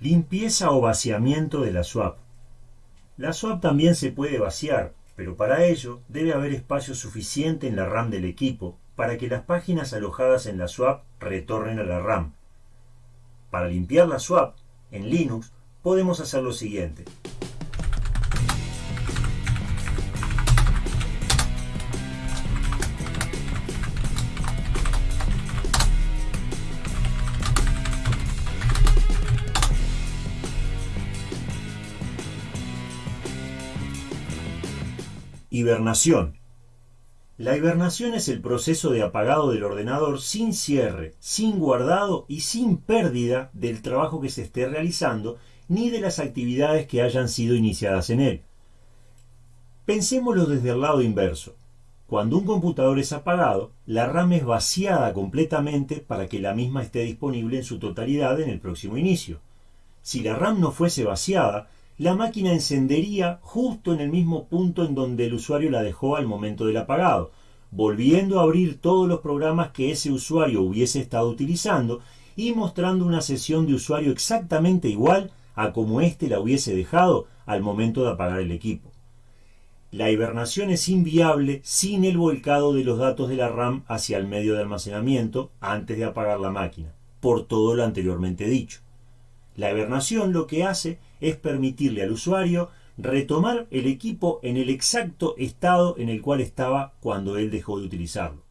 Limpieza o vaciamiento de la swap. La swap también se puede vaciar, pero para ello debe haber espacio suficiente en la RAM del equipo para que las páginas alojadas en la swap retornen a la RAM. Para limpiar la swap, en Linux podemos hacer lo siguiente. Hibernación. La hibernación es el proceso de apagado del ordenador sin cierre, sin guardado y sin pérdida del trabajo que se esté realizando ni de las actividades que hayan sido iniciadas en él. Pensémoslo desde el lado inverso. Cuando un computador es apagado, la RAM es vaciada completamente para que la misma esté disponible en su totalidad en el próximo inicio. Si la RAM no fuese vaciada, la máquina encendería justo en el mismo punto en donde el usuario la dejó al momento del apagado, volviendo a abrir todos los programas que ese usuario hubiese estado utilizando y mostrando una sesión de usuario exactamente igual a como éste la hubiese dejado al momento de apagar el equipo. La hibernación es inviable sin el volcado de los datos de la RAM hacia el medio de almacenamiento antes de apagar la máquina, por todo lo anteriormente dicho. La hibernación lo que hace es permitirle al usuario retomar el equipo en el exacto estado en el cual estaba cuando él dejó de utilizarlo.